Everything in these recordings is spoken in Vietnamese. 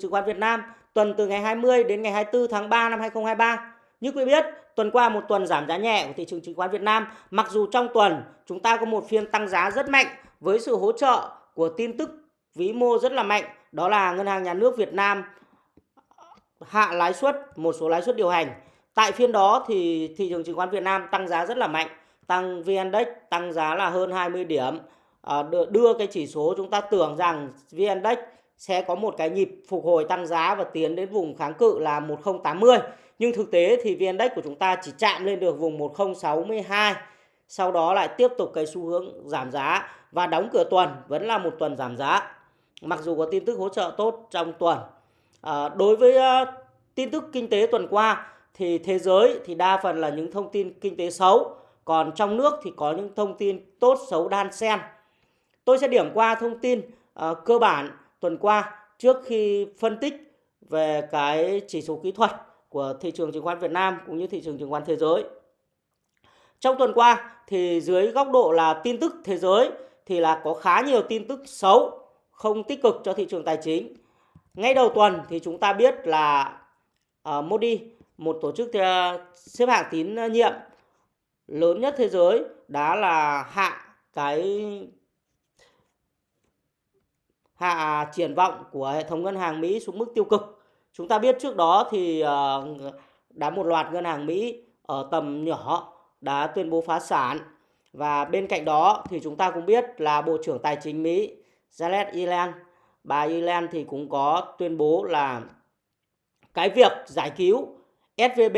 chứng khoán Việt Nam tuần từ ngày 20 đến ngày 24 tháng 3 năm 2023. Như quý biết, tuần qua một tuần giảm giá nhẹ của thị trường chứng khoán Việt Nam, mặc dù trong tuần chúng ta có một phiên tăng giá rất mạnh với sự hỗ trợ của tin tức vĩ mô rất là mạnh, đó là Ngân hàng Nhà nước Việt Nam hạ lãi suất một số lãi suất điều hành. Tại phiên đó thì thị trường chứng khoán Việt Nam tăng giá rất là mạnh, tăng VN Index tăng giá là hơn 20 điểm. Ờ, đưa cái chỉ số chúng ta tưởng rằng VN Index sẽ có một cái nhịp phục hồi tăng giá và tiến đến vùng kháng cự là 1080. Nhưng thực tế thì VN Index của chúng ta chỉ chạm lên được vùng 1062. Sau đó lại tiếp tục cái xu hướng giảm giá và đóng cửa tuần vẫn là một tuần giảm giá. Mặc dù có tin tức hỗ trợ tốt trong tuần. À, đối với uh, tin tức kinh tế tuần qua thì thế giới thì đa phần là những thông tin kinh tế xấu, còn trong nước thì có những thông tin tốt xấu đan xen. Tôi sẽ điểm qua thông tin uh, cơ bản tuần qua trước khi phân tích về cái chỉ số kỹ thuật của thị trường chứng khoán Việt Nam cũng như thị trường chứng khoán thế giới. Trong tuần qua thì dưới góc độ là tin tức thế giới thì là có khá nhiều tin tức xấu, không tích cực cho thị trường tài chính. Ngay đầu tuần thì chúng ta biết là uh, Modi, một tổ chức uh, xếp hạng tín nhiệm lớn nhất thế giới đã là hạ cái hạ triển vọng của hệ thống ngân hàng Mỹ xuống mức tiêu cực. Chúng ta biết trước đó thì ờ, đã một loạt ngân hàng Mỹ ở tầm nhỏ đã tuyên bố phá sản và bên cạnh đó thì chúng ta cũng biết là Bộ trưởng Tài chính Mỹ Janet Yellen, bà Yellen thì cũng có tuyên bố là cái việc giải cứu SVB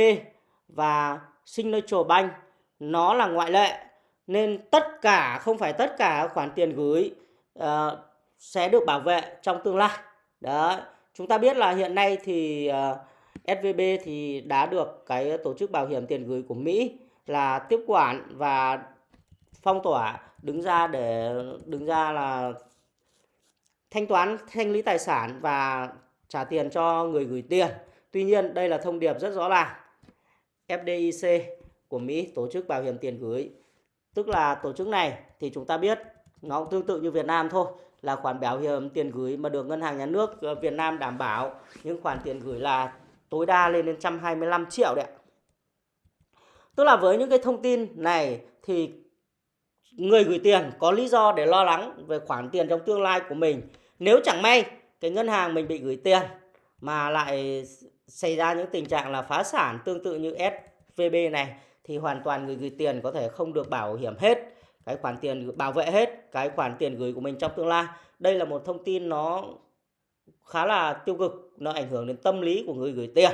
và Signature Bank nó là ngoại lệ nên tất cả không phải tất cả khoản tiền gửi uh, sẽ được bảo vệ trong tương lai. Đấy, chúng ta biết là hiện nay thì ờ, uh, SVB thì đã được cái tổ chức bảo hiểm tiền gửi của Mỹ là tiếp quản và phong tỏa đứng ra để đứng ra là thanh toán thanh lý tài sản và trả tiền cho người gửi tiền. Tuy nhiên đây là thông điệp rất rõ ràng. FDIC của Mỹ tổ chức bảo hiểm tiền gửi tức là tổ chức này thì chúng ta biết nó cũng tương tự như Việt Nam thôi là khoản bảo hiểm tiền gửi mà được ngân hàng nhà nước ờ, Việt Nam đảm bảo. Những khoản tiền gửi là tối đa lên đến 125 triệu đấy Tức là với những cái thông tin này thì người gửi tiền có lý do để lo lắng về khoản tiền trong tương lai của mình. Nếu chẳng may cái ngân hàng mình bị gửi tiền mà lại xảy ra những tình trạng là phá sản tương tự như SVB này thì hoàn toàn người gửi tiền có thể không được bảo hiểm hết cái khoản tiền bảo vệ hết cái khoản tiền gửi của mình trong tương lai. Đây là một thông tin nó khá là tiêu cực nó ảnh hưởng đến tâm lý của người gửi tiền.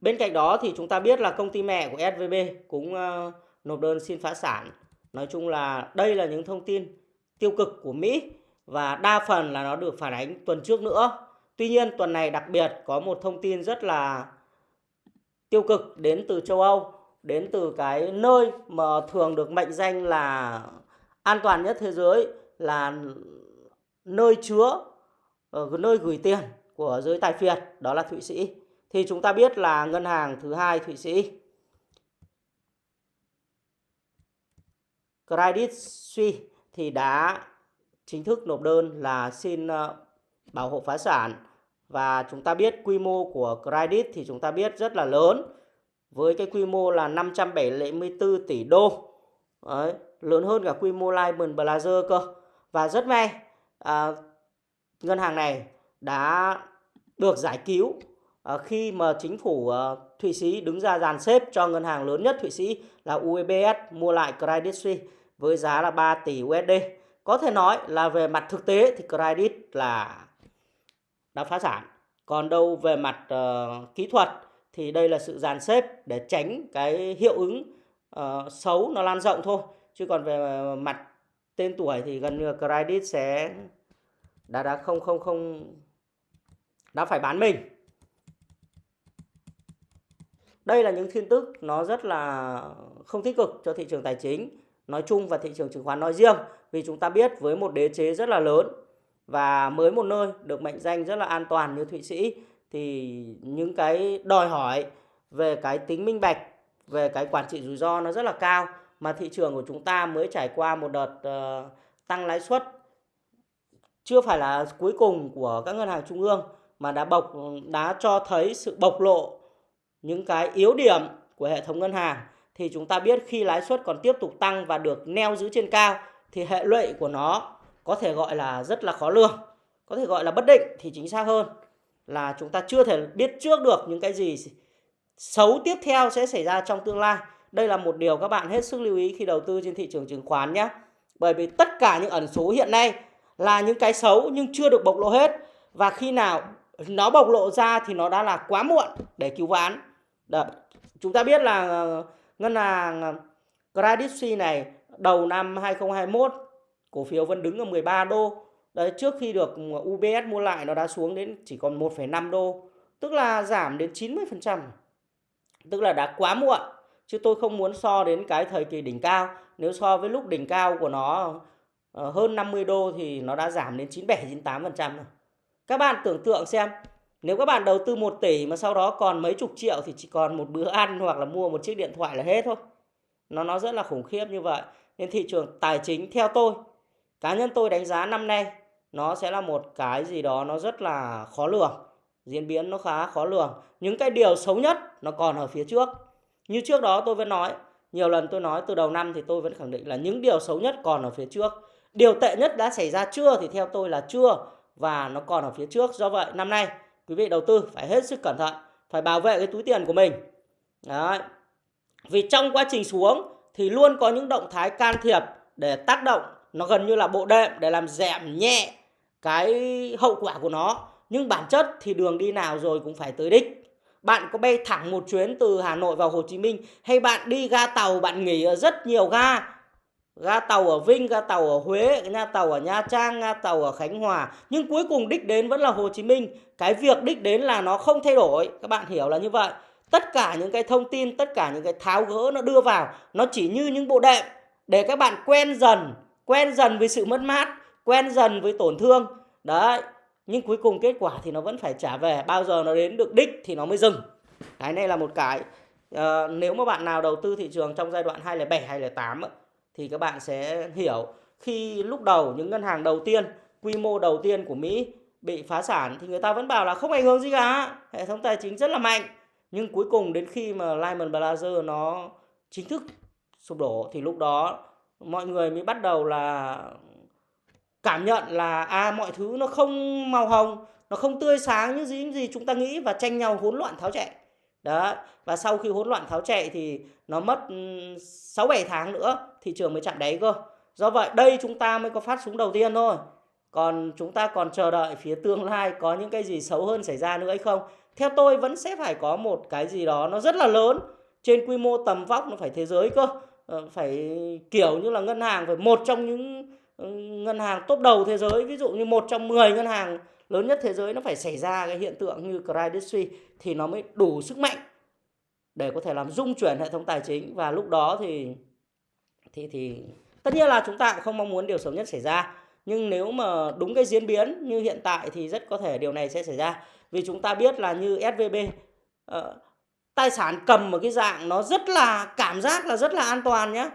Bên cạnh đó thì chúng ta biết là công ty mẹ của SVB cũng uh, nộp đơn xin phá sản. Nói chung là đây là những thông tin tiêu cực của Mỹ và đa phần là nó được phản ánh tuần trước nữa. Tuy nhiên tuần này đặc biệt có một thông tin rất là tiêu cực đến từ châu Âu đến từ cái nơi mà thường được mệnh danh là an toàn nhất thế giới, là nơi chứa ờ, nơi gửi tiền của giới tài phiệt, đó là Thụy Sĩ. Thì chúng ta biết là ngân hàng thứ hai Thụy Sĩ. Credit Suisse thì đã chính thức nộp đơn là xin ờ, bảo hộ phá sản. Và chúng ta biết quy mô của Credit thì chúng ta biết rất là lớn với cái quy mô là 574 tỷ đô Đấy, lớn hơn cả quy mô Lehman Brothers cơ và rất may à, ngân hàng này đã được giải cứu à, khi mà chính phủ à, Thụy Sĩ đứng ra dàn xếp cho ngân hàng lớn nhất Thụy Sĩ là UBS mua lại Credit Suisse với giá là 3 tỷ USD. Có thể nói là về mặt thực tế thì Credit là đã phá sản. Còn đâu về mặt uh, kỹ thuật thì đây là sự dàn xếp để tránh cái hiệu ứng uh, xấu nó lan rộng thôi. Chứ còn về mặt tên tuổi thì gần như credit sẽ đã đã không không không đã phải bán mình. Đây là những tin tức nó rất là không tích cực cho thị trường tài chính nói chung và thị trường chứng khoán nói riêng. Vì chúng ta biết với một đế chế rất là lớn và mới một nơi được mệnh danh rất là an toàn như Thụy Sĩ thì những cái đòi hỏi về cái tính minh bạch về cái quản trị rủi ro nó rất là cao mà thị trường của chúng ta mới trải qua một đợt uh, tăng lãi suất chưa phải là cuối cùng của các ngân hàng trung ương mà đã bộc đã cho thấy sự bộc lộ những cái yếu điểm của hệ thống ngân hàng. Thì chúng ta biết khi lãi suất còn tiếp tục tăng và được neo giữ trên cao thì hệ lụy của nó có thể gọi là rất là khó lường, có thể gọi là bất định thì chính xác hơn là chúng ta chưa thể biết trước được những cái gì xấu tiếp theo sẽ xảy ra trong tương lai. Đây là một điều các bạn hết sức lưu ý khi đầu tư trên thị trường chứng khoán nhé. Bởi vì tất cả những ẩn số hiện nay là những cái xấu nhưng chưa được bộc lộ hết và khi nào nó bộc lộ ra thì nó đã là quá muộn để cứu vãn. Đấy. Chúng ta biết là ờ, ngân hàng ờ, Credit Suisse này đầu năm 2021 cổ phiếu vẫn đứng ở 13 đô. Đấy trước khi được ừ, UBS mua lại nó đã xuống đến chỉ còn 1,5 đô, tức là giảm đến 90%. Tức là đã quá muộn. Chứ tôi không muốn so đến cái thời kỳ đỉnh cao. Nếu so với lúc đỉnh cao của nó ờ, hơn 50 đô thì nó đã giảm đến 97 98% rồi. Các bạn tưởng tượng xem, nếu các bạn đầu tư 1 tỷ mà sau đó còn mấy chục triệu thì chỉ còn một bữa ăn hoặc là mua một chiếc điện thoại là hết thôi. Nó nó rất là khủng khiếp như vậy. Nên thị trường tài chính theo tôi, cá nhân tôi đánh giá năm nay nó sẽ là một cái gì đó nó rất là khó lường. Diễn biến nó khá khó lường. Những cái điều xấu nhất nó còn ở phía trước. Như trước đó tôi vẫn nói, nhiều lần tôi nói từ đầu năm thì tôi vẫn khẳng định là những điều xấu nhất còn ở phía trước. Điều tệ nhất đã xảy ra chưa thì theo tôi là chưa và nó còn ở phía trước. Do vậy năm nay quý vị đầu tư phải hết sức cẩn thận, phải bảo vệ cái túi tiền của mình. Đấy. Vì trong quá trình xuống thì luôn có những động thái can thiệp để tác động nó gần như là bộ đệm để làm giảm nhẹ cái hậu quả của nó. Nhưng bản chất thì đường đi nào rồi cũng phải tới đích. Bạn có bay thẳng một chuyến từ Hà Nội vào Hồ Chí Minh hay bạn đi ga tàu bạn nghỉ ở rất nhiều ga ga tàu ở Vinh, ga tàu ở Huế, ga tàu ở Nha Trang, ga tàu ở Khánh Hòa nhưng cuối cùng đích đến vẫn là Hồ Chí Minh. Cái việc đích đến là nó không thay đổi, các bạn hiểu là như vậy. Tất cả những cái thông tin, tất cả những cái tháo gỡ nó đưa vào, nó chỉ như những bộ đệm để các bạn quen dần, quen dần với sự mất mát, quen dần với tổn thương. Đấy, nhưng cuối cùng kết quả thì nó vẫn phải trả về, bao giờ nó đến được đích thì nó mới dừng. Cái này là một cái uh, nếu mà bạn nào đầu tư thị trường trong giai đoạn 2007 2008 thì các bạn sẽ hiểu khi lúc đầu những ngân hàng đầu tiên quy mô đầu tiên của Mỹ bị phá sản thì người ta vẫn bảo là không ảnh hưởng gì cả hệ thống tài chính rất là mạnh nhưng cuối cùng đến khi mà Lehman Brothers nó chính thức sụp đổ thì lúc đó mọi người mới bắt đầu là cảm nhận là à mọi thứ nó không màu hồng nó không tươi sáng như gì, gì chúng ta nghĩ và tranh nhau hỗn loạn tháo chạy đó và sau khi hỗn loạn tháo chạy thì nó mất ừ, 6 7 tháng nữa thị trường mới chạm đáy cơ. Do vậy đây chúng ta mới có phát súng đầu tiên thôi. Còn chúng ta còn chờ đợi phía tương lai có những cái gì xấu hơn xảy ra nữa hay không. Theo tôi vẫn sẽ phải có một cái gì đó nó rất là lớn trên quy mô tầm vóc nó phải thế giới cơ. Ờ, phải kiểu như là ngân hàng phải một trong những ngân hàng top đầu thế giới ví dụ như một trong 10 ngân hàng lớn nhất thế giới nó phải xảy ra cái hiện tượng như Credit Suisse thì nó mới đủ sức mạnh để có thể làm rung chuyển hệ thống tài chính. Và lúc đó thì thì thì tất nhiên là chúng ta cũng không mong muốn điều xấu nhất xảy ra. Nhưng nếu mà đúng cái diễn biến như hiện tại thì rất có thể điều này sẽ xảy ra. Vì chúng ta biết là như SVB uh, ờ, tài sản cầm một cái dạng nó rất là cảm giác là rất là an toàn nhé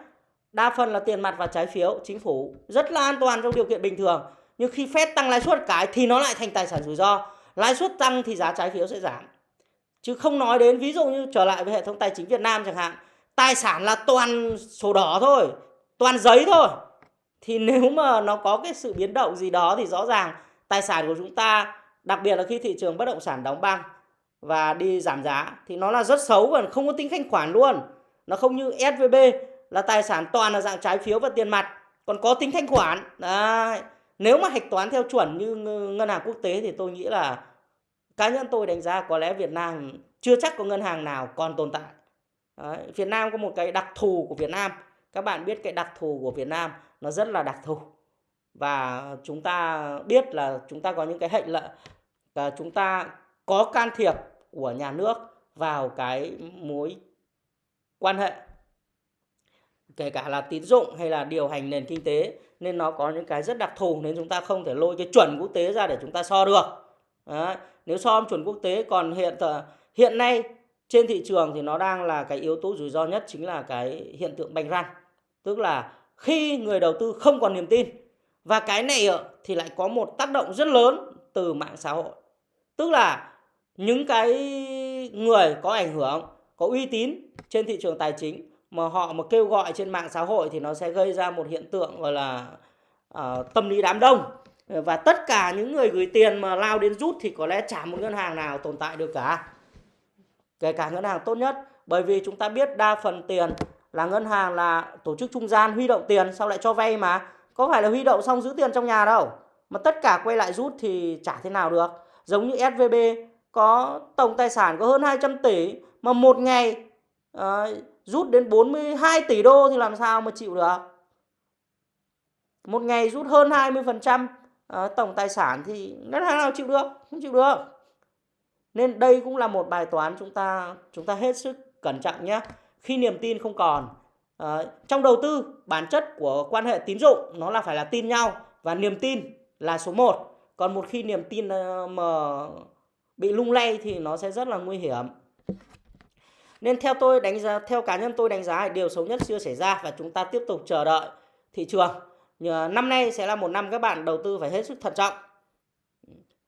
đa phần là tiền mặt và trái phiếu. Chính phủ rất là an toàn trong điều kiện bình thường. Nhưng khi Fed tăng lãi suất cái thì nó lại thành tài sản rủi ro. Lãi suất tăng thì giá trái phiếu sẽ giảm. Chứ không nói đến ví dụ như trở lại với hệ thống tài chính Việt Nam chẳng hạn. Tài sản là toàn sổ đỏ thôi, toàn giấy thôi. Thì nếu mà nó có cái sự biến động gì đó thì rõ ràng tài sản của chúng ta, đặc biệt là khi thị trường bất động sản đóng băng và đi giảm giá thì nó là rất xấu và không có tính thanh khoản luôn. Nó không như SVB là tài sản toàn là dạng trái phiếu và tiền mặt còn có tính thanh khoản. Đấy. nếu mà hạch toán theo chuẩn như ngân hàng quốc tế thì tôi nghĩ là cá nhân tôi đánh giá có lẽ Việt Nam chưa chắc có ngân hàng nào còn tồn tại. Đấy, Việt Nam có một cái đặc thù của Việt Nam. Các bạn biết cái đặc thù của Việt Nam nó rất là đặc thù. Và chúng ta biết là chúng ta có những cái hệnh lệ và chúng ta có can thiệp của nhà nước vào cái mối quan hệ kể cả là tín dụng hay là điều hành nền kinh tế nên nó có những cái rất đặc thù nên chúng ta không thể lôi cái chuẩn quốc tế ra để chúng ta so được Đấy. nếu so chuẩn quốc tế còn hiện hiện nay trên thị trường thì nó đang là cái yếu tố rủi ro nhất chính là cái hiện tượng bành răng tức là khi người đầu tư không còn niềm tin Và cái này thì lại có một tác động rất lớn từ mạng xã hội. Tức là những cái người có ảnh hưởng, có uy tín trên thị trường tài chính mà họ mà kêu gọi trên mạng xã hội thì nó sẽ gây ra một hiện tượng gọi là uh, tâm lý đám đông. Và tất cả những người gửi tiền mà lao đến rút thì có lẽ chả một ngân hàng nào tồn tại được cả. Kể cả ngân hàng tốt nhất. Bởi vì chúng ta biết đa phần tiền là ngân hàng là tổ chức trung gian huy động tiền sau lại cho vay mà? Có phải là huy động xong giữ tiền trong nhà đâu? Mà tất cả quay lại rút thì chả thế nào được. Giống như SVB có tổng tài sản có hơn 200 tỷ mà một ngày uh, rút đến 42 tỷ đô thì làm sao mà chịu được? Một ngày rút hơn 20% ờ, tổng tài sản thì ngân hàng nào chịu được? Không chịu được. Nên đây cũng là một bài toán chúng ta chúng ta hết sức cẩn trọng nhé. Khi niềm tin không còn ờ, trong đầu tư, bản chất của quan hệ tín dụng nó là phải là tin nhau và niềm tin là số 1 còn một khi niềm tin ờ, mà bị lung lay thì nó sẽ rất là nguy hiểm nên theo tôi đánh giá, theo cá nhân tôi đánh giá điều xấu nhất chưa xảy ra và chúng ta tiếp tục chờ đợi thị trường. Năm nay sẽ là một năm các bạn đầu tư phải hết sức thận trọng.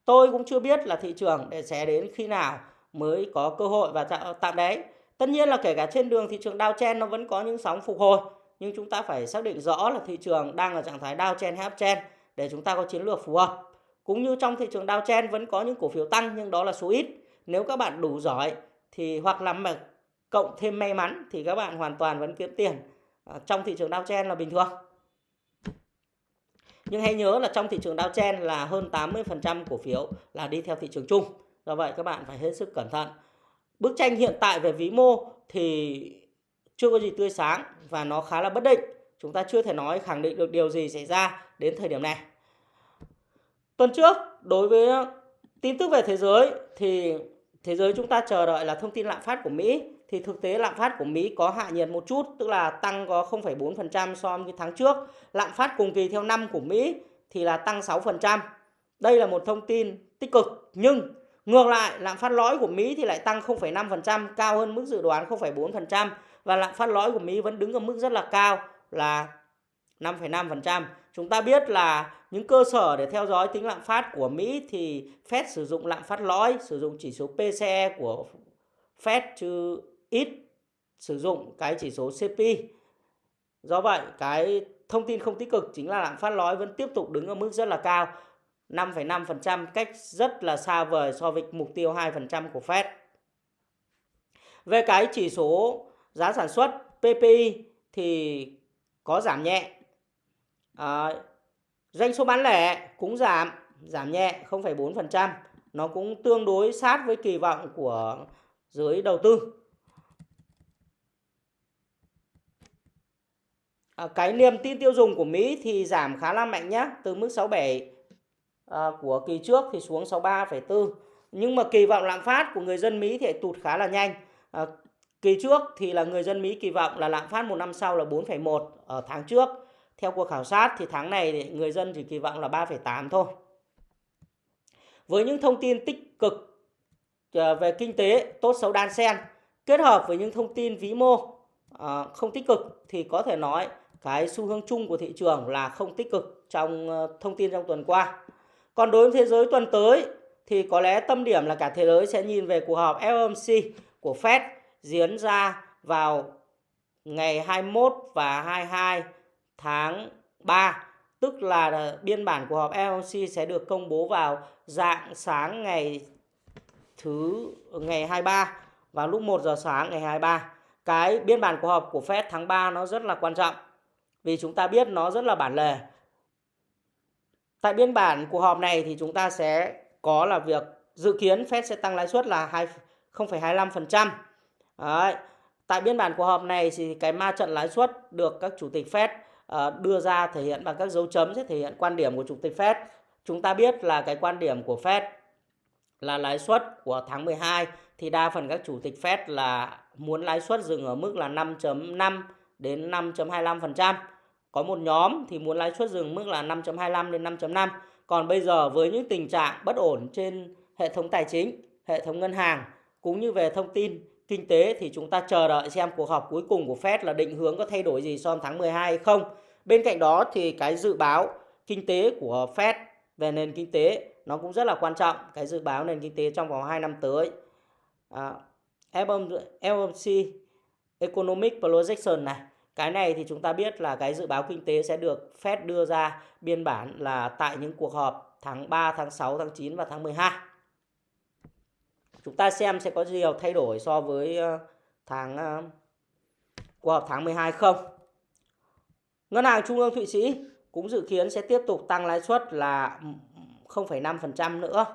Tôi cũng chưa biết là thị trường sẽ đến khi nào mới có cơ hội và tạm đấy. tất nhiên là kể cả trên đường thị trường downtrend nó vẫn có những sóng phục hồi, nhưng chúng ta phải xác định rõ là thị trường đang ở trạng thái downtrend hay uptrend để chúng ta có chiến lược phù hợp. Cũng như trong thị trường downtrend vẫn có những cổ phiếu tăng nhưng đó là số ít. Nếu các bạn đủ giỏi thì hoặc là mà cộng thêm may mắn thì các bạn hoàn toàn vẫn kiếm tiền trong thị trường downtrend là bình thường nhưng hãy nhớ là trong thị trường downtrend là hơn 80% cổ phiếu là đi theo thị trường chung. Do vậy các bạn phải hết sức cẩn thận. Bức tranh hiện tại về vĩ mô thì chưa có gì tươi sáng và nó khá là bất định. Chúng ta chưa thể nói khẳng định được điều gì xảy ra đến thời điểm này. Tuần trước, đối với tin tức về thế giới thì thế giới chúng ta chờ đợi là thông tin lạm phát của Mỹ thì thực tế lạm phát của Mỹ có hạ nhiệt một chút, tức là tăng có 0,4% so với tháng trước. Lạm phát cùng kỳ theo năm của Mỹ thì là tăng 6%. Đây là một thông tin tích cực, nhưng ngược lại lạm phát lõi của Mỹ thì lại tăng 0,5%, cao hơn mức dự đoán 0,4% và lạm phát lõi của Mỹ vẫn đứng ở mức rất là cao là 5,5%. Chúng ta biết là những cơ sở để theo dõi tính lạm phát của Mỹ thì Fed sử dụng lạm phát lõi, sử dụng chỉ số PCE của Fed chứ ít sử dụng cái chỉ số CPI. Do vậy, cái thông tin không tích cực chính là lạm phát lõi vẫn tiếp tục đứng ở mức rất là cao, 5,5% cách rất là xa vời so với mục tiêu 2% của Fed. Về cái chỉ số giá sản xuất PPI thì có giảm nhẹ. À, doanh số bán lẻ cũng giảm, giảm nhẹ 0,4%. Nó cũng tương đối sát với kỳ vọng của giới đầu tư. À, cái niềm tin tiêu dùng của Mỹ thì giảm khá là mạnh nhé, từ mức 67 à, của kỳ trước thì xuống 63,4. Nhưng mà kỳ vọng lạm phát của người dân Mỹ thì tụt khá là nhanh. À, kỳ trước thì là người dân Mỹ kỳ vọng là lạm phát một năm sau là 4,1 ở tháng trước. Theo cuộc khảo sát thì tháng này thì người dân chỉ kỳ vọng là 3,8 thôi. Với những thông tin tích cực à, về kinh tế tốt xấu đan xen kết hợp với những thông tin vĩ mô à, không tích cực thì có thể nói cái xu hướng chung của thị trường là không tích cực trong ờ, thông tin trong tuần qua. Còn đối với thế giới tuần tới thì có lẽ tâm điểm là cả thế giới sẽ nhìn về cuộc họp FOMC của Fed diễn ra vào ngày 21 và 22 tháng 3 tức là ờ, biên bản của họp FOMC sẽ được công bố vào dạng sáng ngày thứ, ngày 23 vào lúc 1 giờ sáng ngày 23. Cái biên bản của họp của Fed tháng 3 nó rất là quan trọng vì chúng ta biết nó rất là bản lề. Tại biên bản cuộc họp này thì chúng ta sẽ có là việc dự kiến Fed sẽ tăng lãi suất là 0,25%. Đấy. Tại biên bản cuộc họp này thì cái ma trận lãi suất được các chủ tịch Fed ờ, đưa ra thể hiện bằng các dấu chấm sẽ thể hiện quan điểm của chủ tịch Fed. Chúng ta biết là cái quan điểm của Fed là lãi suất của tháng 12 thì đa phần các chủ tịch Fed là muốn lãi suất dừng ở mức là 5.5 đến 5.25%. Có một nhóm thì muốn lãi suất dừng mức là 5.25 đến 5.5. Còn bây giờ với những tình trạng bất ổn trên hệ thống tài chính, hệ thống ngân hàng cũng như về thông tin kinh tế thì chúng ta chờ đợi xem cuộc họp cuối cùng của Fed là định hướng có thay đổi gì so với tháng 12 hay không. Bên cạnh đó thì cái dự báo kinh tế của Fed về nền kinh tế nó cũng rất là quan trọng cái dự báo nền kinh tế trong vòng 2 năm tới à, FOMC Economic Projection này cái này thì chúng ta biết là cái dự báo kinh tế sẽ được Fed đưa ra biên bản là tại những cuộc họp tháng 3, tháng 6, tháng 9 và tháng 12. Chúng ta xem sẽ có nhiều thay đổi so với ờ, tháng ờ, cuộc họp tháng 12 không. Ngân hàng Trung ương Thụy Sĩ cũng dự kiến sẽ tiếp tục tăng lãi suất là 0,5% nữa.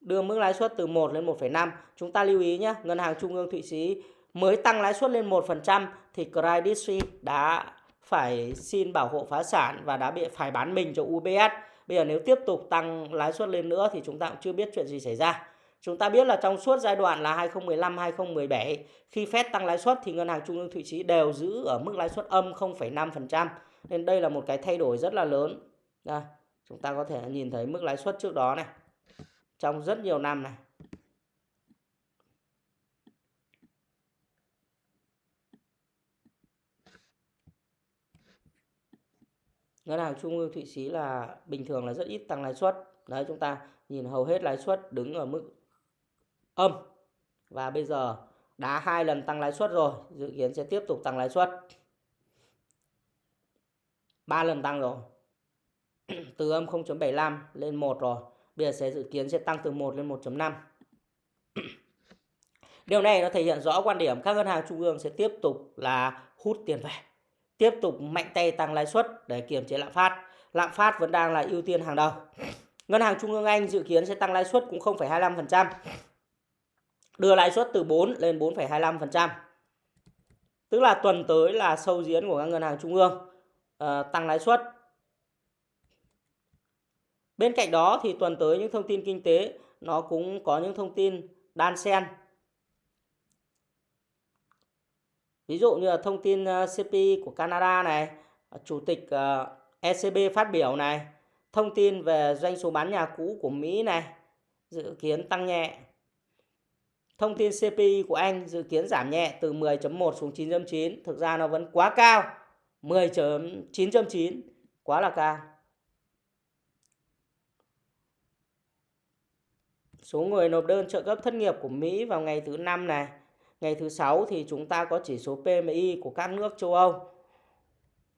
Đưa mức lãi suất từ 1 lên 1,5. Chúng ta lưu ý nhé, Ngân hàng Trung ương Thụy Sĩ mới tăng lãi suất lên 1% thì Credit Suisse đã phải xin bảo hộ phá sản và đã bị phải bán mình cho UBS. Bây giờ nếu tiếp tục tăng lãi suất lên nữa thì chúng ta cũng chưa biết chuyện gì xảy ra. Chúng ta biết là trong suốt giai đoạn là 2015-2017 khi Fed tăng lãi suất thì ngân hàng trung ương Thụy Sĩ đều giữ ở mức lãi suất âm 0,5%. Nên đây là một cái thay đổi rất là lớn. Đây, chúng ta có thể nhìn thấy mức lãi suất trước đó này. Trong rất nhiều năm này. Ngân hàng trung ương, thụy sĩ là bình thường là rất ít tăng lãi suất. Đấy, chúng ta nhìn hầu hết lãi suất đứng ở mức âm. Và bây giờ đã hai lần tăng lãi suất rồi, dự kiến sẽ tiếp tục tăng lãi suất. Ba lần tăng rồi. Từ âm 0.75 lên 1 rồi. Bây giờ sẽ dự kiến sẽ tăng từ 1 lên 1.5 Điều này nó thể hiện rõ quan điểm các ngân hàng trung ương sẽ tiếp tục là hút tiền về tiếp tục mạnh tay tăng lãi suất để kiềm chế lạm phát. Lạm phát vẫn đang là ưu tiên hàng đầu. Ngân hàng Trung ương Anh dự kiến sẽ tăng lãi suất cũng 0,25%. Đưa lãi suất từ 4 lên 4,25%. Tức là tuần tới là sâu diễn của các ngân hàng trung ương uh, tăng lãi suất. Bên cạnh đó thì tuần tới những thông tin kinh tế nó cũng có những thông tin đan xen Ví dụ như là thông tin ờ, CPI của Canada này, ờ, Chủ tịch ờ, ECB phát biểu này, thông tin về doanh số bán nhà cũ của Mỹ này, dự kiến tăng nhẹ. Thông tin CPI của Anh dự kiến giảm nhẹ từ 10.1 xuống 9.9, thực ra nó vẫn quá cao, 10.9.9, quá là cao. Số người nộp đơn trợ cấp thất nghiệp của Mỹ vào ngày thứ năm này Ngày thứ sáu thì chúng ta có chỉ số PMI của các nước châu Âu.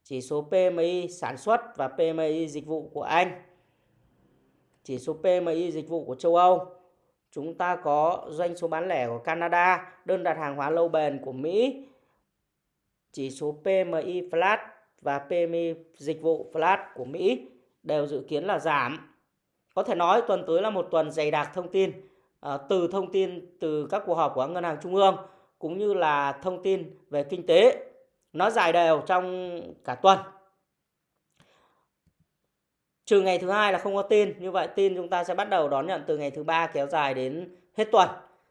Chỉ số PMI sản xuất và PMI dịch vụ của Anh. Chỉ số PMI dịch vụ của châu Âu. Chúng ta có doanh số bán lẻ của Canada, đơn đặt hàng hóa lâu bền của Mỹ. Chỉ số PMI flat và PMI dịch vụ flat của Mỹ đều dự kiến là giảm. Có thể nói tuần tới là một tuần dày đặc thông tin à, từ thông tin từ các cuộc họp của ngân hàng trung ương cũng như là thông tin về kinh tế, nó dài đều trong cả tuần. Trừ ngày thứ hai là không có tin, như vậy tin chúng ta sẽ bắt đầu đón nhận từ ngày thứ ba kéo dài đến hết tuần.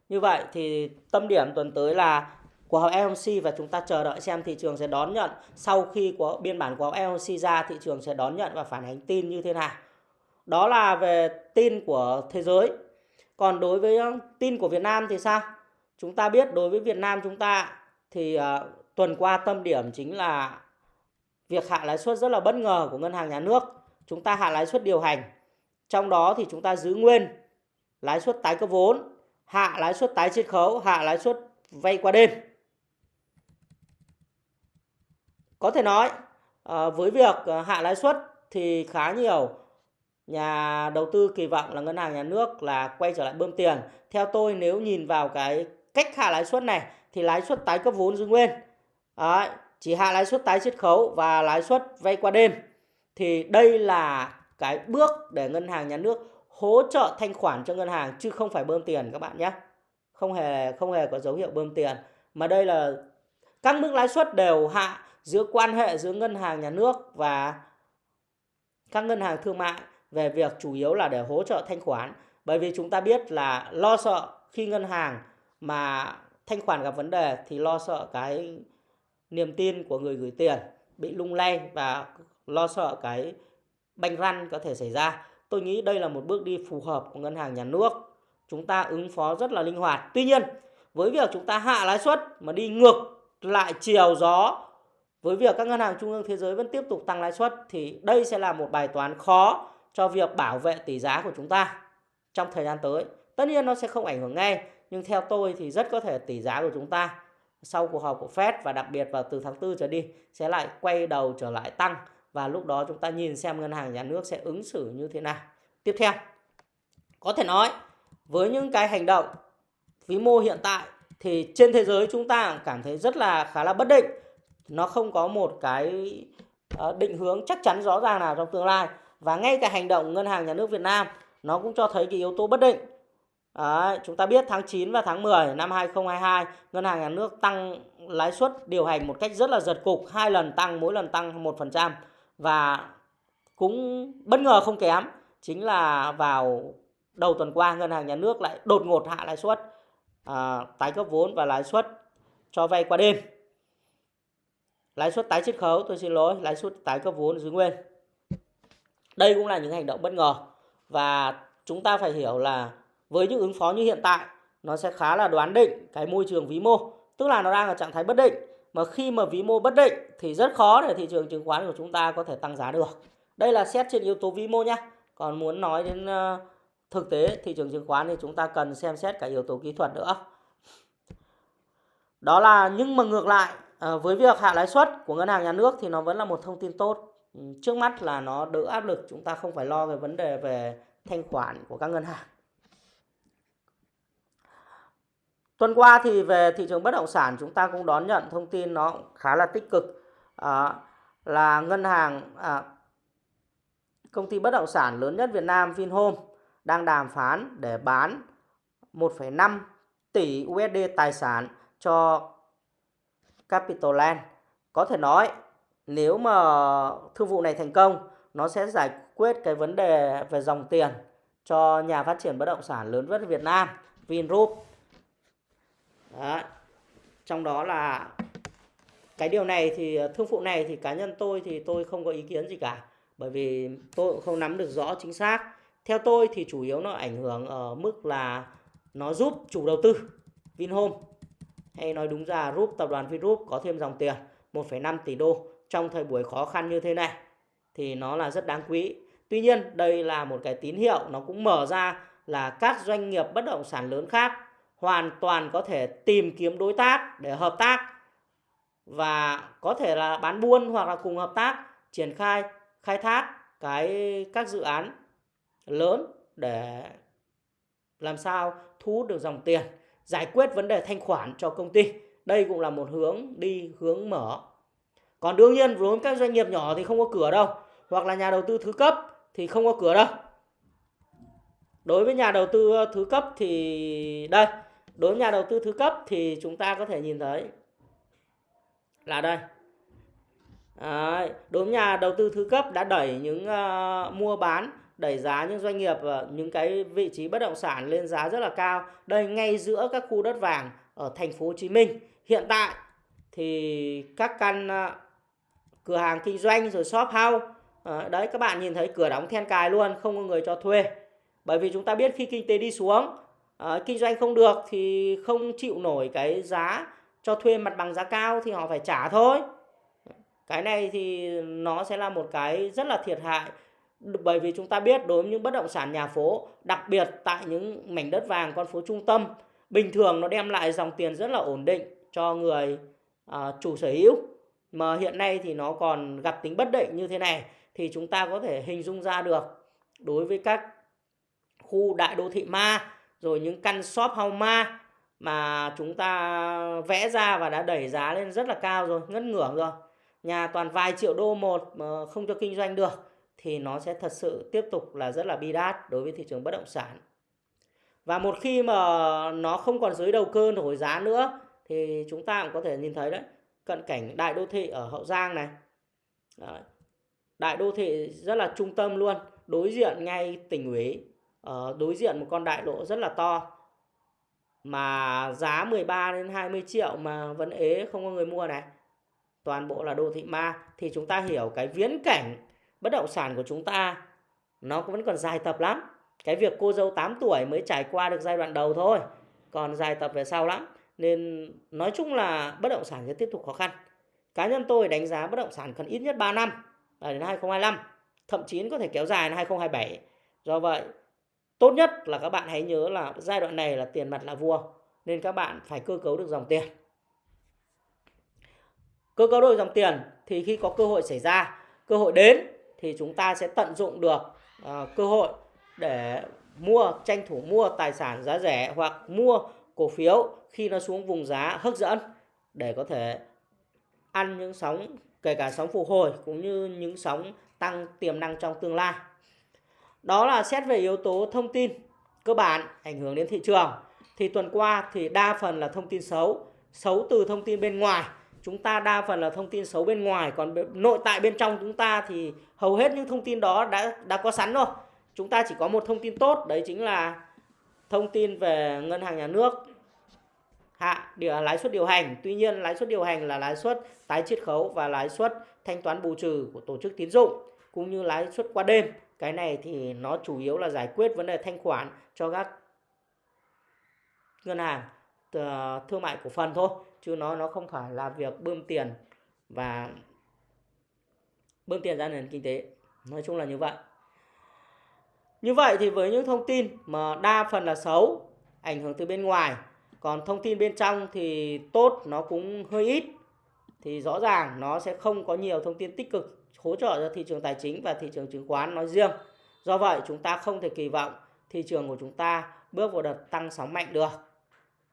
Như vậy thì tâm điểm tuần tới là của họp FOMC và chúng ta chờ đợi xem thị trường sẽ đón nhận. Sau khi có biên bản của họp FOMC ra, thị trường sẽ đón nhận và phản ánh tin như thế nào. Đó là về tin của thế giới. Còn đối với tin của Việt Nam thì sao? Chúng ta biết đối với Việt Nam chúng ta thì uh, tuần qua tâm điểm chính là việc hạ lãi suất rất là bất ngờ của ngân hàng nhà nước. Chúng ta hạ lãi suất điều hành. Trong đó thì chúng ta giữ nguyên lãi suất tái cấp vốn, hạ lãi suất tái chiết khấu, hạ lãi suất vay qua đêm. Có thể nói uh, với việc uh, hạ lãi suất thì khá nhiều nhà đầu tư kỳ vọng là ngân hàng nhà nước là quay trở lại bơm tiền. Theo tôi nếu nhìn vào cái cách hạ lãi suất này thì lãi suất tái cấp vốn giữ nguyên. Đấy, chỉ hạ lãi suất tái chiết khấu và lãi suất vay qua đêm. Thì đây là cái bước để ngân hàng nhà nước hỗ trợ thanh khoản cho ngân hàng chứ không phải bơm tiền các bạn nhé. Không hề không hề có dấu hiệu bơm tiền. Mà đây là các mức lãi suất đều hạ giữa quan hệ giữa ngân hàng nhà nước và các ngân hàng thương mại về việc chủ yếu là để hỗ trợ thanh khoản. Bởi vì chúng ta biết là lo sợ khi ngân hàng mà thanh khoản gặp vấn đề thì lo sợ cái niềm tin của người gửi tiền bị lung lay và lo sợ cái banh răn có thể xảy ra. Tôi nghĩ đây là một bước đi phù hợp của ngân hàng nhà nước. Chúng ta ứng phó rất là linh hoạt. Tuy nhiên, với việc chúng ta hạ lãi suất mà đi ngược lại chiều gió với việc các ngân hàng trung ương thế giới vẫn tiếp tục tăng lãi suất thì đây sẽ là một bài toán khó cho việc bảo vệ tỷ giá của chúng ta trong thời gian tới. Tất nhiên nó sẽ không ảnh hưởng ngay, nhưng theo tôi thì rất có thể tỷ giá của chúng ta sau cuộc họp của Fed và đặc biệt vào từ tháng 4 trở đi sẽ lại quay đầu trở lại tăng và lúc đó chúng ta nhìn xem ngân hàng nhà nước sẽ ứng xử như thế nào. Tiếp theo, có thể nói với những cái hành động vĩ mô hiện tại thì trên thế giới chúng ta cảm thấy rất là khá là bất định. Nó không có một cái ờ, định hướng chắc chắn rõ ràng nào trong tương lai và ngay cả hành động ngân hàng nhà nước Việt Nam nó cũng cho thấy cái yếu tố bất định. Đấy, chúng ta biết tháng 9 và tháng 10 năm 2022 ngân hàng nhà nước tăng lãi suất điều hành một cách rất là giật cục, hai lần tăng mỗi lần tăng 1% và cũng bất ngờ không kém chính là vào đầu tuần qua ngân hàng nhà nước lại đột ngột hạ lãi suất à, tái cấp vốn và lãi suất cho vay qua đêm. Lãi suất tái chiết khấu tôi xin lỗi lãi suất tái cấp vốn giữ nguyên. Đây cũng là những hành động bất ngờ và chúng ta phải hiểu là với những ứng phó như hiện tại, nó sẽ khá là đoán định cái môi trường vĩ mô, tức là nó đang ở trạng thái bất định. Mà khi mà vĩ mô bất định thì rất khó để thị trường chứng khoán của chúng ta có thể tăng giá được. Đây là xét trên yếu tố vĩ mô nhé còn muốn nói đến ờ, thực tế thị trường chứng khoán thì chúng ta cần xem xét cả yếu tố kỹ thuật nữa. Đó là, nhưng mà ngược lại ờ, với việc hạ lãi suất của ngân hàng nhà nước thì nó vẫn là một thông tin tốt. Trước mắt là nó đỡ áp lực, chúng ta không phải lo về vấn đề về thanh khoản của các ngân hàng. Tuần qua thì về thị trường bất động sản chúng ta cũng đón nhận thông tin nó khá là tích cực à, là ngân hàng à, công ty bất động sản lớn nhất Việt Nam Vinhome đang đàm phán để bán 1,5 tỷ USD tài sản cho Capital Land. Có thể nói nếu mà thương vụ này thành công nó sẽ giải quyết cái vấn đề về dòng tiền cho nhà phát triển bất động sản lớn nhất Việt Nam Vingroup. Đó. Trong đó là cái điều này thì thương vụ này thì cá nhân tôi thì tôi không có ý kiến gì cả bởi vì tôi cũng không nắm được rõ chính xác theo tôi thì chủ yếu nó ảnh hưởng ở mức là nó giúp chủ đầu tư Vinhome hay nói đúng ra giúp tập đoàn Vingroup có thêm dòng tiền 1,5 tỷ đô trong thời buổi khó khăn như thế này thì nó là rất đáng quý. Tuy nhiên đây là một cái tín hiệu nó cũng mở ra là các doanh nghiệp bất động sản lớn khác hoàn toàn có thể tìm kiếm đối tác để hợp tác và có thể là bán buôn hoặc là cùng hợp tác triển khai khai thác cái các dự án lớn để làm sao thu hút được dòng tiền, giải quyết vấn đề thanh khoản cho công ty. Đây cũng là một hướng đi hướng mở. Còn đương nhiên với các doanh nghiệp nhỏ thì không có cửa đâu, hoặc là nhà đầu tư thứ cấp thì không có cửa đâu. Đối với nhà đầu tư thứ cấp thì đây, đối với nhà đầu tư thứ cấp thì chúng ta có thể nhìn thấy là đây. Đấy, đối với nhà đầu tư thứ cấp đã đẩy những uh, mua bán đẩy giá những doanh nghiệp ờ, những cái vị trí bất động sản lên giá rất là cao. Đây ngay giữa các khu đất vàng ở thành phố Hồ Chí Minh. Hiện tại thì các căn uh, cửa hàng kinh doanh rồi shop house uh, đấy các bạn nhìn thấy cửa đóng then cài luôn, không có người cho thuê. Bởi vì chúng ta biết khi kinh tế đi xuống, à, kinh doanh không được thì không chịu nổi cái giá cho thuê mặt bằng giá cao thì họ phải trả thôi. Cái này thì nó sẽ là một cái rất là thiệt hại. Bởi vì chúng ta biết đối với những bất động sản nhà phố đặc biệt tại những mảnh đất vàng con phố trung tâm bình thường nó đem lại dòng tiền rất là ổn định cho người à, chủ sở hữu. Mà hiện nay thì nó còn gặp tính bất định như thế này thì chúng ta có thể hình dung ra được đối với các khu đại đô thị ma rồi những căn shop house ma mà chúng ta vẽ ra và đã đẩy giá lên rất là cao rồi ngất ngưỡng rồi nhà toàn vài triệu đô một mà không cho kinh doanh được thì nó sẽ thật sự tiếp tục là rất là bi đát đối với thị trường bất động sản. Và một khi mà nó không còn dưới đầu cơ nổi giá nữa thì chúng ta cũng có thể nhìn thấy đấy, cận cảnh đại đô thị ở Hậu Giang này. Đấy. Đại đô thị rất là trung tâm luôn, đối diện ngay tỉnh ủy, Ờ, đối diện một con đại lộ rất là to. Mà giá 13 đến 20 triệu mà vẫn ế không có người mua này. Toàn bộ là đô thị ma. Thì chúng ta hiểu cái viễn cảnh bất động sản của chúng ta, nó vẫn còn dài tập lắm. Cái việc cô dâu 8 tuổi mới trải qua được giai đoạn đầu thôi, còn dài tập về sau lắm. Nên nói chung là bất động sản sẽ tiếp tục khó khăn. Cá nhân tôi đánh giá bất động sản cần ít nhất 3 năm là đến 2025 thậm chí có thể kéo dài đến 2027 do vậy tốt nhất là các bạn hãy nhớ là giai đoạn này là tiền mặt là vua nên các bạn phải cơ cấu được dòng tiền cơ cấu được dòng tiền thì khi có cơ hội xảy ra cơ hội đến thì chúng ta sẽ tận dụng được uh, cơ hội để mua tranh thủ mua tài sản giá rẻ hoặc mua cổ phiếu khi nó xuống vùng giá hấp dẫn để có thể ăn những sóng kể cả sóng phục hồi cũng như những sóng tăng tiềm năng trong tương lai. Đó là xét về yếu tố thông tin cơ bản ảnh hưởng đến thị trường. Thì tuần qua thì đa phần là thông tin xấu, xấu từ thông tin bên ngoài. Chúng ta đa phần là thông tin xấu bên ngoài, còn nội tại bên trong chúng ta thì hầu hết những thông tin đó đã đã có sẵn rồi. Chúng ta chỉ có một thông tin tốt, đấy chính là thông tin về ngân hàng nhà nước hạ điều lãi suất điều hành. Tuy nhiên lãi suất điều hành là lãi suất tái chiết khấu và lãi suất thanh toán bù trừ của tổ chức tín dụng cũng như lãi suất qua đêm. Cái này thì nó chủ yếu là giải quyết vấn đề thanh khoản cho các ngân hàng ờ, thương mại cổ phần thôi, chứ nó nó không phải là việc bơm tiền và bơm tiền ra nền kinh tế. Nói chung là như vậy. Như vậy thì với những thông tin mà đa phần là xấu, ảnh hưởng từ bên ngoài, còn thông tin bên trong thì tốt, nó cũng hơi ít thì rõ ràng nó sẽ không có nhiều thông tin tích cực hỗ trợ cho thị trường tài chính và thị trường chứng khoán nói riêng. Do vậy, chúng ta không thể kỳ vọng thị trường của chúng ta bước vào đợt tăng sóng mạnh được.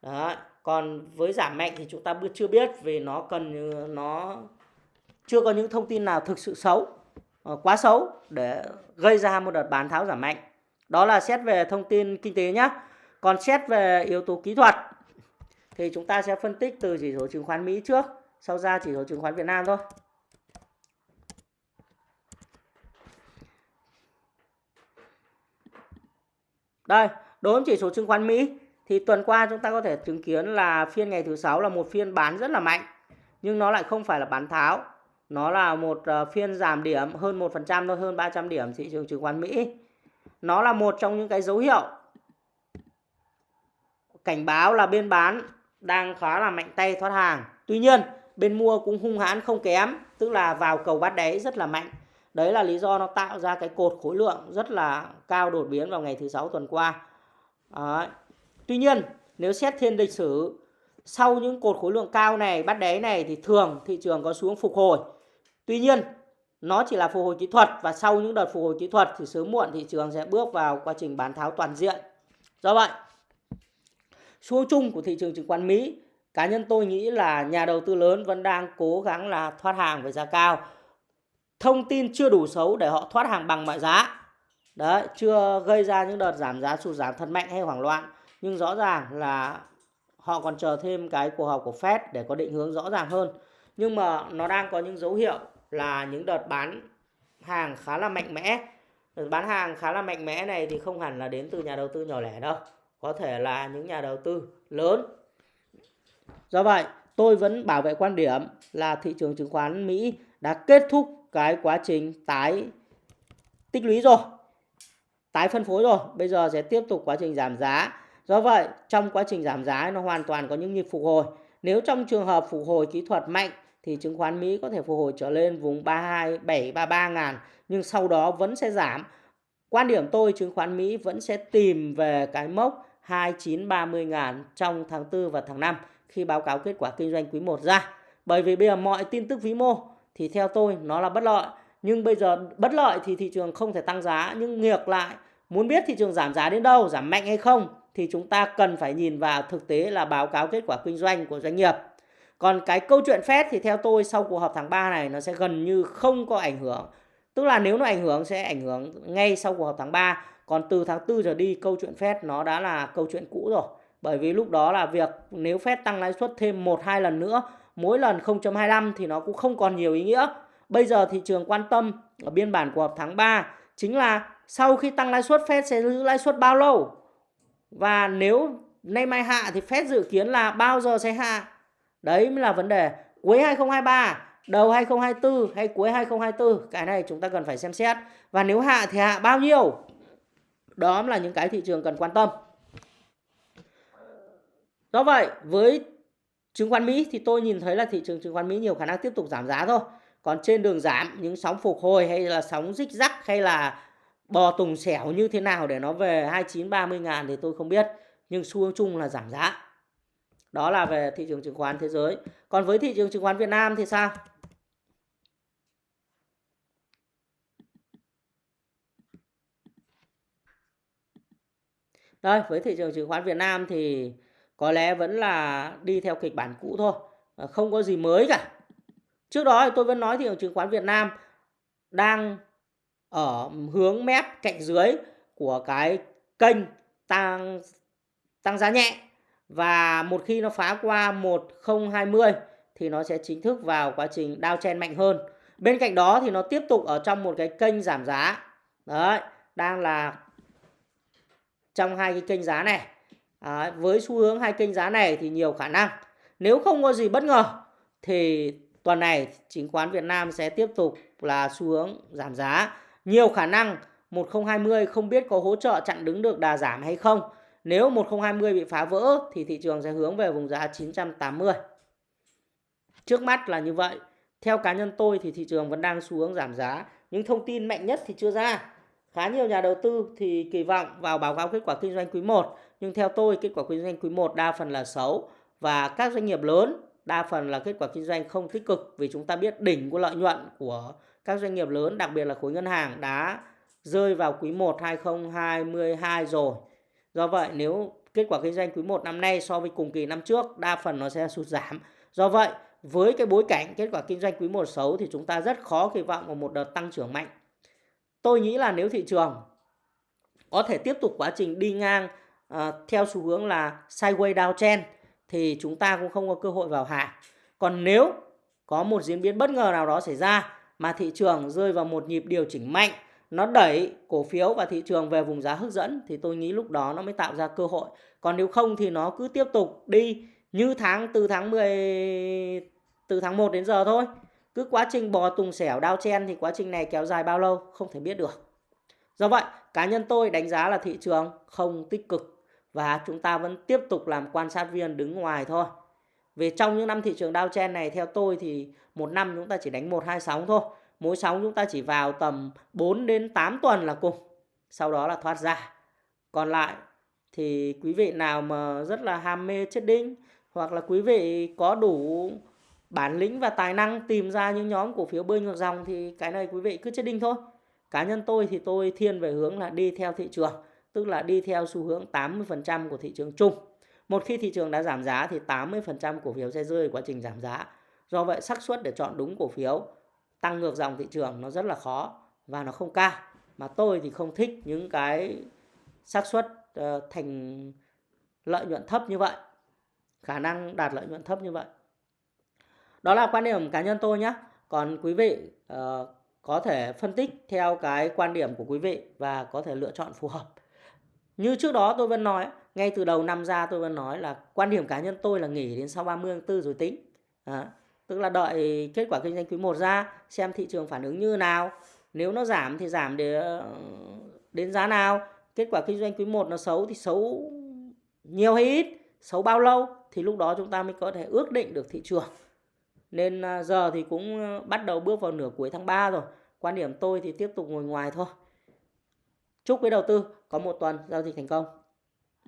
Đó. còn với giảm mạnh thì chúng ta chưa biết vì nó cần nó chưa có những thông tin nào thực sự xấu ờ, quá xấu để gây ra một đợt bán tháo giảm mạnh. Đó là xét về thông tin kinh tế nhé còn xét về yếu tố kỹ thuật thì chúng ta sẽ phân tích từ chỉ số chứng khoán Mỹ trước sau ra chỉ số chứng khoán Việt Nam thôi. Đây đối với chỉ số chứng khoán Mỹ thì tuần qua chúng ta có thể chứng kiến là phiên ngày thứ sáu là một phiên bán rất là mạnh nhưng nó lại không phải là bán tháo. Nó là một ờ, phiên giảm điểm hơn 1% thôi hơn 300 điểm thị trường chứng khoán Mỹ. Nó là một trong những cái dấu hiệu cảnh báo là bên bán đang khá là mạnh tay thoát hàng. Tuy nhiên, bên mua cũng hung hãn không kém, tức là vào cầu bắt đáy rất là mạnh. Đấy là lý do nó tạo ra cái cột khối lượng rất là cao đột biến vào ngày thứ sáu tuần qua. Đấy. Tuy nhiên, nếu xét thiên lịch sử sau những cột khối lượng cao này, bắt đáy này thì thường thị trường có xuống phục hồi. Tuy nhiên, nó chỉ là phục hồi kỹ thuật và sau những đợt phục hồi kỹ thuật thì sớm muộn thị trường sẽ bước vào quá trình bán tháo toàn diện. Do vậy, xu chung của thị trường chứng khoán Mỹ cá nhân tôi nghĩ là nhà đầu tư lớn vẫn đang cố gắng là thoát hàng với giá cao. Thông tin chưa đủ xấu để họ thoát hàng bằng mọi giá. Đấy, chưa gây ra những đợt giảm giá sụt giảm thật mạnh hay hoảng loạn. Nhưng rõ ràng là họ còn chờ thêm cái cuộc họp của Fed để có định hướng rõ ràng hơn. Nhưng mà nó đang có những dấu hiệu là những đợt bán hàng khá là mạnh mẽ. Đợt bán hàng khá là mạnh mẽ này thì không hẳn là đến từ nhà đầu tư nhỏ lẻ đâu. Có thể là những nhà đầu tư lớn. Do vậy, tôi vẫn bảo vệ quan điểm là thị trường chứng khoán Mỹ đã kết thúc cái quá trình tái tích lũy rồi. Tái phân phối rồi, bây giờ sẽ tiếp tục quá trình giảm giá. Do vậy, trong quá trình giảm giá nó hoàn toàn có những nhịp phục hồi. Nếu trong trường hợp phục hồi kỹ thuật mạnh thì chứng khoán Mỹ có thể phục hồi trở lên vùng 327 33 ngàn nhưng sau đó vẫn sẽ giảm. Quan điểm tôi chứng khoán Mỹ vẫn sẽ tìm về cái mốc 29-30 ngàn trong tháng 4 và tháng 5 khi báo cáo kết quả kinh doanh quý 1 ra. Bởi vì bây giờ mọi tin tức vĩ mô thì theo tôi nó là bất lợi. Nhưng bây giờ bất lợi thì thị trường không thể tăng giá. Nhưng ngược lại, muốn biết thị trường giảm giá đến đâu, giảm mạnh hay không thì chúng ta cần phải nhìn vào thực tế là báo cáo kết quả kinh doanh của doanh nghiệp. Còn cái câu chuyện Fed thì theo tôi sau cuộc họp tháng 3 này nó sẽ gần như không có ảnh hưởng. Tức là nếu nó ảnh hưởng sẽ ảnh hưởng ngay sau cuộc họp tháng 3 còn từ tháng 4 trở đi câu chuyện Fed nó đã là câu chuyện cũ rồi. Bởi vì lúc đó là việc nếu Fed tăng lãi suất thêm 1 2 lần nữa, mỗi lần 0.25 thì nó cũng không còn nhiều ý nghĩa. Bây giờ thị trường quan tâm ở biên bản của họp tháng 3 chính là sau khi tăng lãi suất Fed sẽ giữ lãi suất bao lâu? Và nếu nay mai hạ thì Fed dự kiến là bao giờ sẽ hạ? Đấy mới là vấn đề. Cuối 2023, đầu 2024 hay cuối 2024, cái này chúng ta cần phải xem xét. Và nếu hạ thì hạ bao nhiêu? Đó là những cái thị trường cần quan tâm. Do vậy, với chứng khoán Mỹ thì tôi nhìn thấy là thị trường chứng khoán Mỹ nhiều khả năng tiếp tục giảm giá thôi. Còn trên đường giảm những sóng phục hồi hay là sóng rích rắc hay là bò tùng xẻo như thế nào để nó về 29 30 ngàn thì tôi không biết. Nhưng xu hướng chung là giảm giá. Đó là về thị trường chứng khoán thế giới. Còn với thị trường chứng khoán Việt Nam thì sao? Đây, với thị trường chứng khoán Việt Nam thì có lẽ vẫn là đi theo kịch bản cũ thôi, ờ, không có gì mới cả. Trước đó thì tôi vẫn nói thị trường chứng khoán Việt Nam đang ở hướng mép cạnh dưới của cái kênh tăng tăng giá nhẹ và một khi nó phá qua 1020 thì nó sẽ chính thức vào quá trình downtrend mạnh hơn. Bên cạnh đó thì nó tiếp tục ở trong một cái kênh giảm giá. Đấy, đang là trong hai cái kênh giá này. Đấy, với xu hướng hai kênh giá này thì nhiều khả năng nếu không có gì bất ngờ thì tuần này chứng khoán Việt Nam sẽ tiếp tục là xu hướng giảm giá. Nhiều khả năng 1020 không biết có hỗ trợ chặn đứng được đà giảm hay không. Nếu 1020 bị phá vỡ thì thị trường sẽ hướng về vùng giá 980. Trước mắt là như vậy. Theo cá nhân tôi thì thị trường vẫn đang xu hướng giảm giá. Những thông tin mạnh nhất thì chưa ra. Khá nhiều nhà đầu tư thì kỳ vọng vào báo cáo kết quả kinh doanh quý 1, nhưng theo tôi, kết quả kinh doanh quý 1 đa phần là xấu và các doanh nghiệp lớn đa phần là kết quả kinh doanh không tích cực vì chúng ta biết đỉnh của lợi nhuận của các doanh nghiệp lớn, đặc biệt là khối ngân hàng đã rơi vào quý 1 2022 rồi. Do vậy, nếu kết quả kinh doanh quý 1 năm nay so với cùng kỳ năm trước, đa phần nó sẽ sụt giảm. Do vậy, với cái bối cảnh kết quả kinh doanh quý 1 xấu thì chúng ta rất khó kỳ vọng vào một đợt tăng trưởng mạnh tôi nghĩ là nếu thị trường có thể tiếp tục quá trình đi ngang uh, theo xu hướng là sideways downtrend thì chúng ta cũng không có cơ hội vào hạ. Còn nếu có một diễn biến bất ngờ nào đó xảy ra mà thị trường rơi vào một nhịp điều chỉnh mạnh, nó đẩy cổ phiếu và thị trường về vùng giá hấp dẫn thì tôi nghĩ lúc đó nó mới tạo ra cơ hội. Còn nếu không thì nó cứ tiếp tục đi như tháng từ tháng 10 từ tháng 1 đến giờ thôi cứ quá trình bò tùng xẻo đao chen thì quá trình này kéo dài bao lâu không thể biết được do vậy cá nhân tôi đánh giá là thị trường không tích cực và chúng ta vẫn tiếp tục làm quan sát viên đứng ngoài thôi. Về trong những năm thị trường Dow chen này theo tôi thì một năm chúng ta chỉ đánh một hai sóng thôi. Mỗi sóng chúng ta chỉ vào tầm 4 đến 8 tuần là cùng. Sau đó là thoát ra. Còn lại thì quý vị nào mà rất là ham mê chết đinh hoặc là quý vị có đủ bản lĩnh và tài năng tìm ra những nhóm cổ phiếu bơi ngược dòng thì cái này quý vị cứ chết đinh thôi. Cá nhân tôi thì tôi thiên về hướng là đi theo thị trường, tức là đi theo xu hướng 80% của thị trường chung. Một khi thị trường đã giảm giá thì 80% cổ phiếu sẽ rơi quá trình giảm giá. Do vậy xác suất để chọn đúng cổ phiếu tăng ngược dòng thị trường nó rất là khó và nó không cao. Mà tôi thì không thích những cái xác suất uh, thành lợi nhuận thấp như vậy. Khả năng đạt lợi nhuận thấp như vậy. Đó là quan điểm cá nhân tôi nhé. Còn quý vị uh, có thể phân tích theo cái quan điểm của quý vị và có thể lựa chọn phù hợp. Như trước đó tôi vẫn nói, ngay từ đầu năm ra tôi vẫn nói là quan điểm cá nhân tôi là nghỉ đến sau 30 tháng 4 rồi tính. À, tức là đợi kết quả kinh doanh quý 1 ra xem thị trường phản ứng như nào. Nếu nó giảm thì giảm để ờ, đến giá nào. Kết quả kinh doanh quý 1 nó xấu thì xấu nhiều hay ít, xấu bao lâu thì lúc đó chúng ta mới có thể ước định được thị trường. Nên ờ, giờ thì cũng ờ, bắt đầu bước vào nửa cuối tháng 3 rồi. Quan điểm tôi thì tiếp tục ngồi ngoài thôi. Chúc quý đầu tư có một tuần giao dịch thành công.